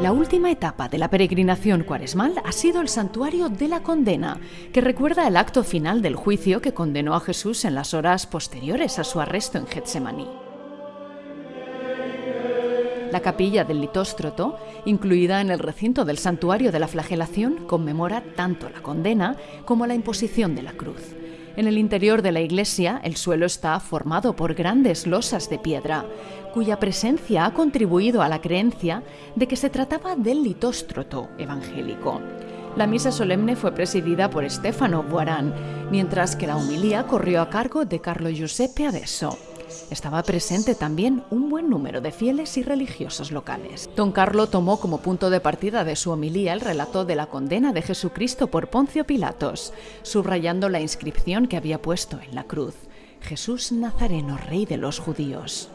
La última etapa de la peregrinación cuaresmal ha sido el santuario de la condena, que recuerda el acto final del juicio que condenó a Jesús en las horas posteriores a su arresto en Getsemaní. La capilla del Litóstroto, incluida en el recinto del santuario de la flagelación, conmemora tanto la condena como la imposición de la cruz. En el interior de la iglesia, el suelo está formado por grandes losas de piedra, cuya presencia ha contribuido a la creencia de que se trataba del litóstroto evangélico. La misa solemne fue presidida por Stefano Buarán, mientras que la homilía corrió a cargo de Carlo Giuseppe Adesso. Estaba presente también un buen número de fieles y religiosos locales. Don Carlo tomó como punto de partida de su homilía el relato de la condena de Jesucristo por Poncio Pilatos, subrayando la inscripción que había puesto en la cruz. Jesús Nazareno, Rey de los Judíos.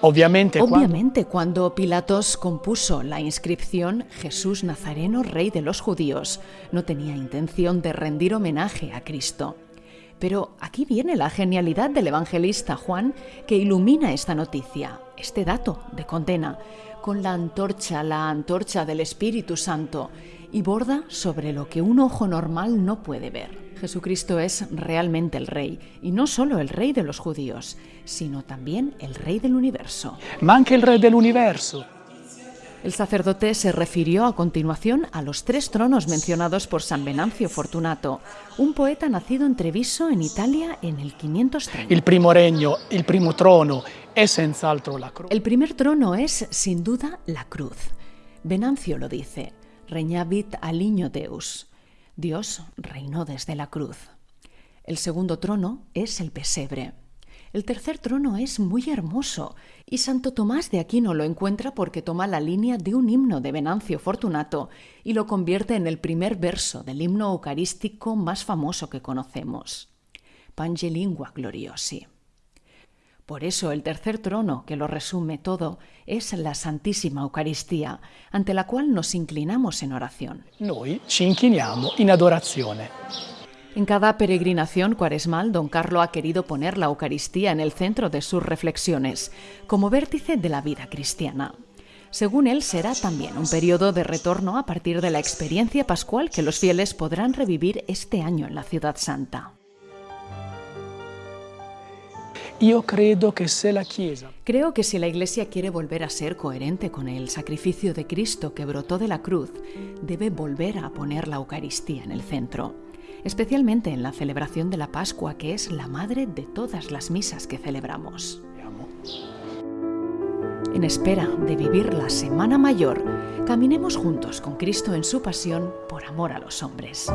Obviamente, Obviamente, cuando Pilatos compuso la inscripción Jesús Nazareno, Rey de los Judíos, no tenía intención de rendir homenaje a Cristo. Pero aquí viene la genialidad del evangelista Juan que ilumina esta noticia, este dato de condena, con la antorcha, la antorcha del Espíritu Santo, y borda sobre lo que un ojo normal no puede ver. Jesucristo es realmente el Rey, y no solo el Rey de los judíos, sino también el Rey del universo. ma anche il Re dell'universo. El sacerdote se refirió a continuación a los tres tronos mencionados por San Venancio Fortunato, un poeta nacido en Treviso, en Italia, en el 530. Il primo regno, il primo trono senz'altro la croce. El primer trono es, sin duda, la cruz. Venancio lo dice, reñavit aliño Deus. Dios reinó desde la cruz. El segundo trono es el pesebre. El tercer trono es muy hermoso y Santo Tomás de Aquino lo encuentra porque toma la línea de un himno de Venancio Fortunato y lo convierte en el primer verso del himno eucarístico más famoso que conocemos. Pange lingua gloriosi. Por eso el tercer trono, que lo resume todo, es la Santísima Eucaristía, ante la cual nos inclinamos en oración. Noi ci inchiniamo in adorazione. En cada peregrinación cuaresmal, don Carlo ha querido poner la Eucaristía en el centro de sus reflexiones, como vértice de la vida cristiana. Según él, será también un periodo de retorno a partir de la experiencia pascual que los fieles podrán revivir este año en la Ciudad Santa. Io credo che se la Chiesa Creo que si la Iglesia quiere volver a ser coherente con el sacrificio de Cristo que brotó de la cruz, debe volver a poner la Eucaristía en el centro, especialmente en la celebración de la Pascua, que es la madre de todas las misas que celebramos. En espera de vivir la Semana Mayor, caminemos juntos con Cristo en su pasión por amor a los hombres.